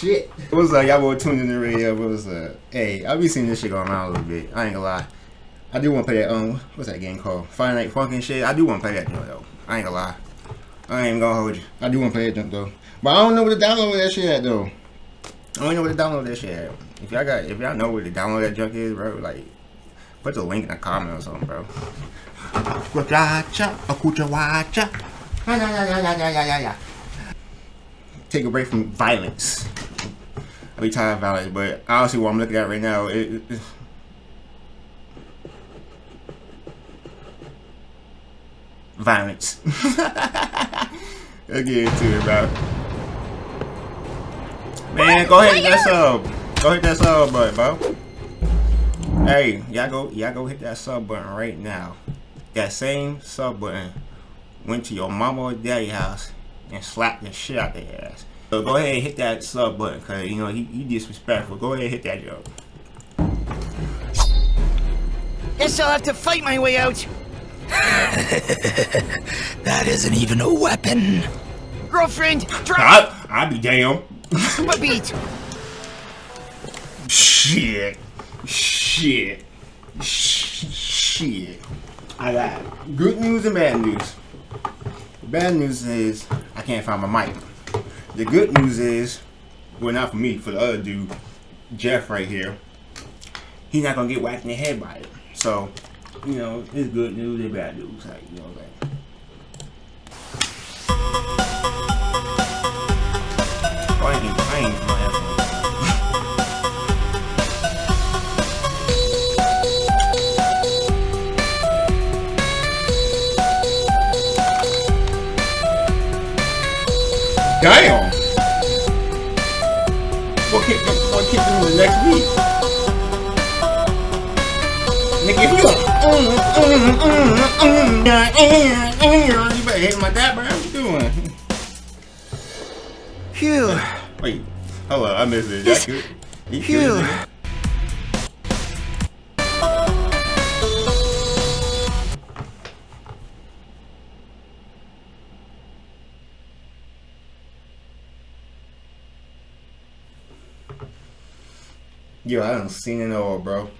shit. was up? Y'all boy tuned in the radio. What's up? Hey, I be seeing this shit going around a little bit. I ain't gonna lie. I do want to play that, um, what's that game called? Friday Night shit. I do want to play that joint, though. I ain't gonna lie. I ain't gonna hold you. I do want to play that junk, though. But I don't know where to download that shit at, though. I don't know where to download that shit at. If y'all got, if y'all know where to download that junk is, bro, like, put the link in the comment or something, bro. Take a break from violence. Be of violence, but honestly, what I'm looking at right now, it, it violence. Get into it, bro. Man, go ahead and that sub. Go hit that sub button, bro. Hey, y'all go, y'all go hit that sub button right now. That same sub button went to your mama or daddy house and slapped the shit out their ass. So go ahead and hit that sub button, cause you know he, he disrespectful. Go ahead and hit that joke. Guess I'll have to fight my way out. that isn't even a weapon. Girlfriend, drop I, I be damn. a beat. Shit. Shit. Sh- Shit. I got good news and bad news. The bad news is I can't find my mic. The good news is, well, not for me, for the other dude, Jeff right here. He's not gonna get whacked in the head by it. So, you know, it's good news and bad news. Like, you know what I'm saying? I ain't, I ain't. Damn! The next? Nigga, if you like, mm, mm, mm, mm, mm, mm, you better hit my dad, bro. What you doing? Phew. Wait, hold on, I missed it. Phew. Yo, I done seen it all, bro.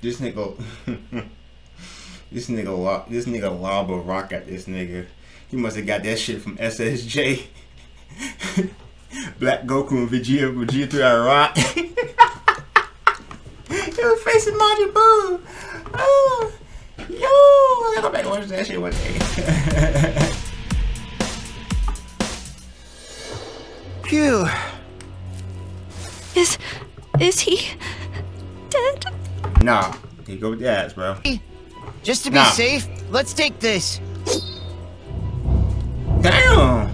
This nigga, this nigga, this nigga lob a rock at this nigga. He must have got that shit from SSJ. Black Goku and Vegeta, Vegeta threw rock. he was facing Majin Buu. Oh, yo, I gotta go back and watch that shit one day. Phew. Is. is he. dead? nah, he go with the ass, bro. Just to be Nah. safe, let's take this. Damn.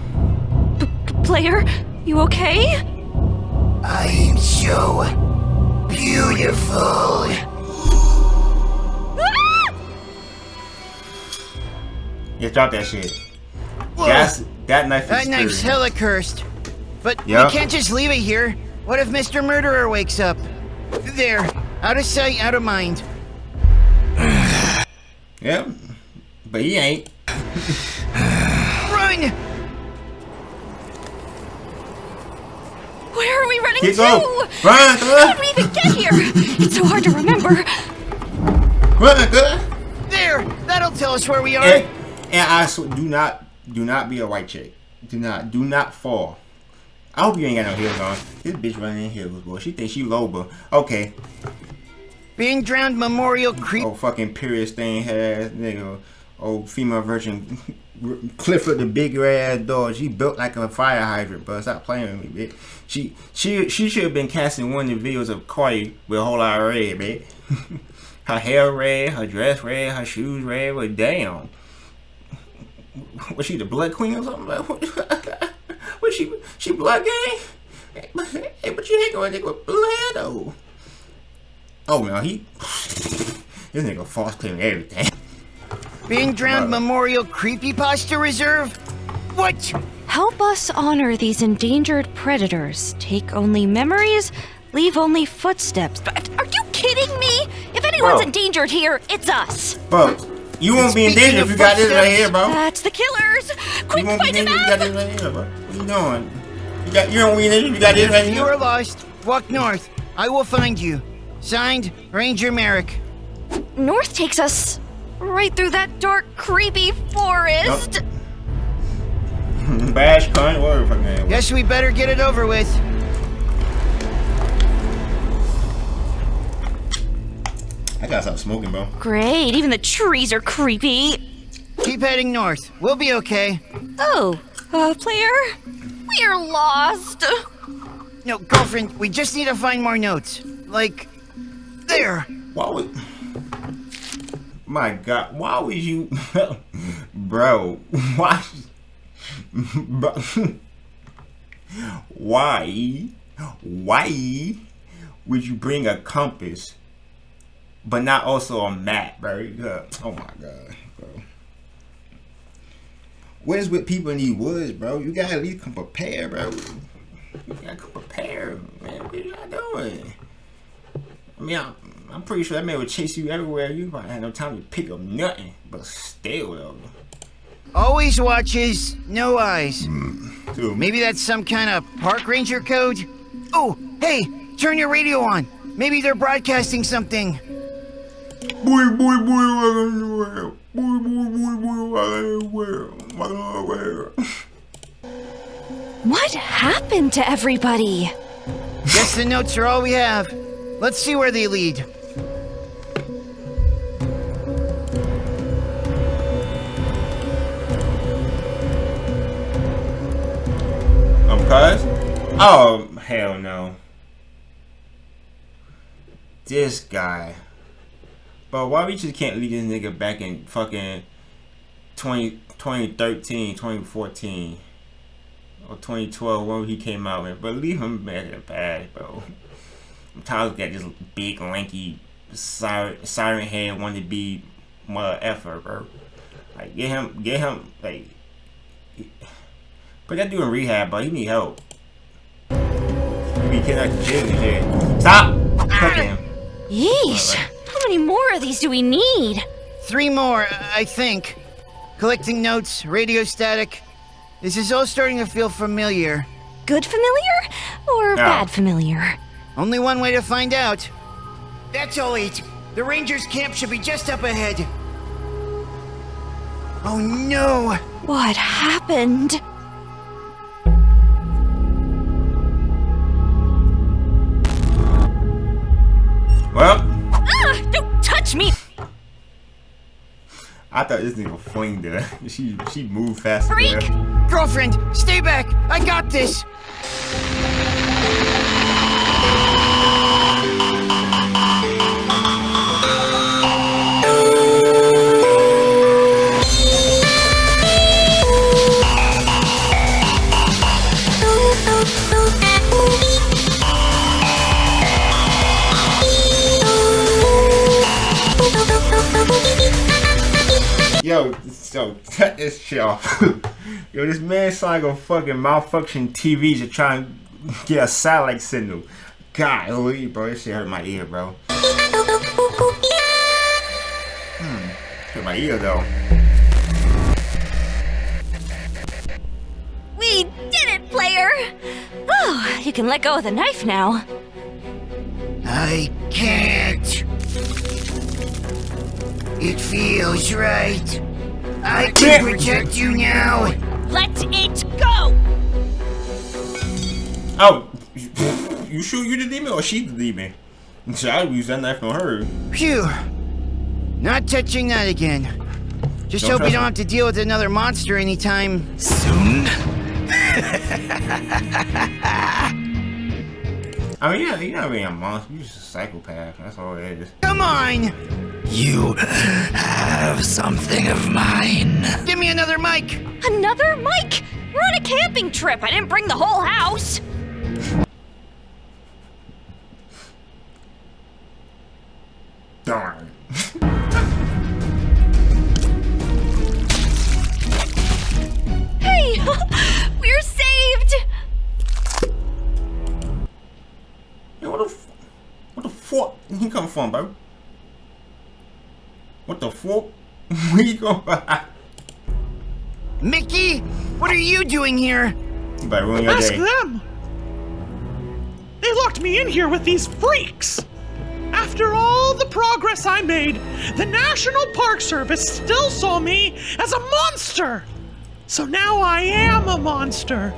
Player, you okay? I'm so beautiful. Yeah, drop that shit. Whoa, That's that knife is that knife's sturdy. hella cursed. But Yeah. we can't just leave it here. What if Mr. Murderer wakes up? There, out of sight, out of mind. Yep. But he ain't. Run! Where are we running Keep to? going. Run, How did we even get here? It's so hard to remember. Run, good. There! That'll tell us where we are. And, and I sw- do not, do not be a white chick. Do not, do not fall. I hope you ain't got no heels on. This bitch running in heels, boy. She thinks she Loba. Okay. Being drowned memorial oh, creep. Oh, fucking period stain ass nigga. Oh, female virgin. Clifford the big ass dog. She built like a fire hydrant, but stop playing with me, bitch. She she she should have been casting one of the videos of Cardi with a whole lot of red, bitch. her hair red, her dress red, her shoes red. But damn, was she the blood queen or something? was she she blood gang? Eh? Hey, but you ain't gonna nigga with blood though. Oh man, he this nigga false claiming everything. Being drowned Brother. memorial creepypasta reserve? What? Help us honor these endangered predators. Take only memories, leave only footsteps. But Are you kidding me? If anyone's Bro. endangered here, it's us. Bro, You won't be in danger if you got this right here, bro. That's the killers! Quick, You won't be in danger if you got out! this right here, bro. What are you doing? You got you don't be in danger if you got this right If You are lost, walk north. I will find you. Signed, Ranger Merrick. North takes us right through that dark, creepy forest. Bash cunt, whatever the fuck name. Guess we better get it over with. I gotta stop smoking, bro. Great, even the trees are creepy. Keep heading north. We'll be okay. Oh, uh, player, we're lost. No, girlfriend, we just need to find more notes. Like, there. Why would? My God, why would you, bro? Why? Bro, why? Why would you bring a compass, but not also a map, bro? Yeah. Oh my God, bro. What is with people in these woods, bro? You gotta at least come prepared, bro. You gotta come prepared, man. What y'all doing? I mean, I'm, I'm pretty sure that man would chase you everywhere. You probably had no time to pick up nothing. But still, though. Always watches, no eyes. Mm. Dude, Maybe that's some kind of park ranger code? Oh, hey, turn your radio on. Maybe they're broadcasting something. Boy, boy, boy, welcome to the world. Boy, boy, boy, boy, welcome to the world. Welcome to the world. What happened to everybody? Guess the notes are all we have. Let's see where they lead. Um, cuz? Oh, hell no. This guy. But why we just can't leave this nigga back in fucking 20, 2013, 2014, or 2012 when he came out, man. But leave him back in the past, bro. I'm tired of that this big, lanky, siren, siren head want to be mother effer, bro. Like, get him, get him, like, put that dude in rehab, but he need help. He be getting out the jail and shit. Stop cooking him. Yeesh, many more of these do we need? Three more, I think. Collecting notes, radio static. This is all starting to feel familiar. Good familiar or No. bad familiar? Only one way to find out. That's all eight. The Rangers' camp should be just up ahead. Oh no! What happened? Well, I thought this nigga flinged her. She she moved faster. Freak! than her. Girlfriend, stay back! I got this! Yo, so cut this shit off. Yo, this man sound like a fucking malfunction TV to try and get a satellite signal. God, holy, bro, this shit hurt my ear, bro. Hmm, hurt my ear though. We did it, player! Oh, you can let go of the knife now. I can't. It feels right. I can protect you now. Let it go! Oh, you shoot you the demon or she the demon? So I use that knife on her. Phew. Not touching that again. Just Don't hope we don't me. have to deal with another monster anytime. Soon? I mean, yeah, you're not being a monster. You're just a psychopath. That's all it is. Come on! You have something of mine. Give me another mic! Another mic! We're on a camping trip. I didn't bring the whole house. Darn. Hey, what the fuck? He come from, bro? What the fuck? we go. Mickey, what are you doing here? You better ruin your Ask day. them. They locked me in here with these freaks. After all the progress I made, the National Park Service still saw me as a monster. So now I am a monster.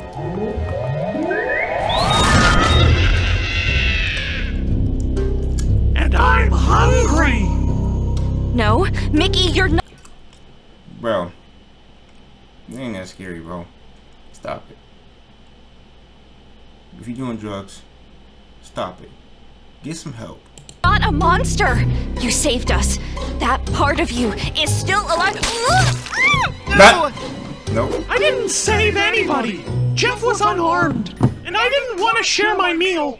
Hungry. No, Mickey, you're not. Bro. It ain't that scary, bro. Stop it. If you're doing drugs, stop it. Get some help. Not a monster! You saved us. That part of you is still alive. No! Nope. I didn't save anybody. Jeff was unarmed, and I didn't want to share my meal.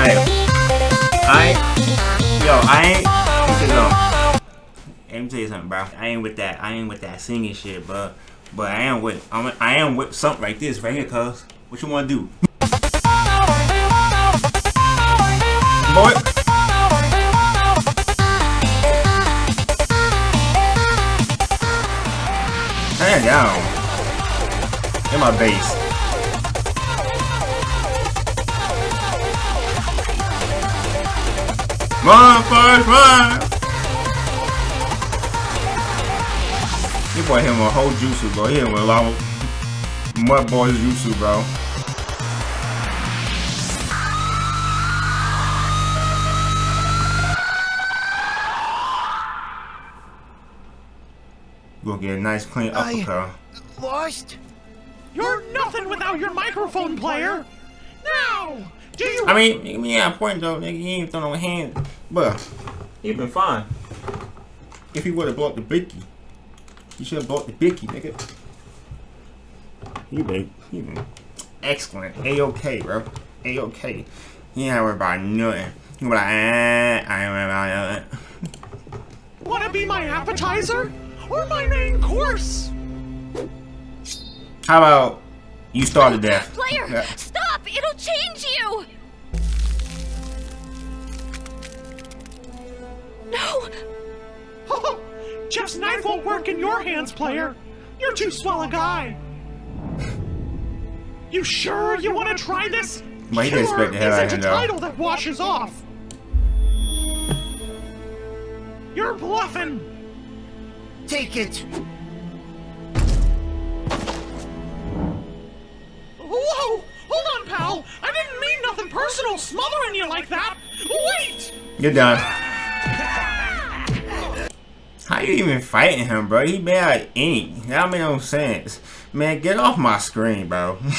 Hey, I yo, I ain't, let me tell something. Bro. I ain't with that, I ain't with that singing shit, bro. But I am with, I'm, I am with something like this right here, cuz. What you wanna do? My base. Run, Forrest, run! This boy hit him a whole jutsu, bro. He hit with a lot of mud boys jutsu, bro. Gonna get a nice clean I- uppercut. Lost? You're nothing without your microphone player. Now, do you? I mean, yeah, point though, nigga. He ain't throw no hand, but he been fine. If he would have bought the Bicky, he should have bought the Bicky, nigga. He been, he been excellent. A okay, bro. A okay. He ain't worried about nothing. He be like, eh, I ain't worried about nothing. Want to be my appetizer or my main course? How about you started death? Player, Yeah. stop! It'll change you! No! Jeff's knife won't work in your hands, player. You're too swell a guy. You sure you want to try this? Well, he didn't Cure expect the hell isn't a title that washes off. You're bluffing. Take it. Personal smothering you like that. Wait! You're done. How you even fighting him, bro? He been out ink. That make no sense. Man, get off my screen, bro.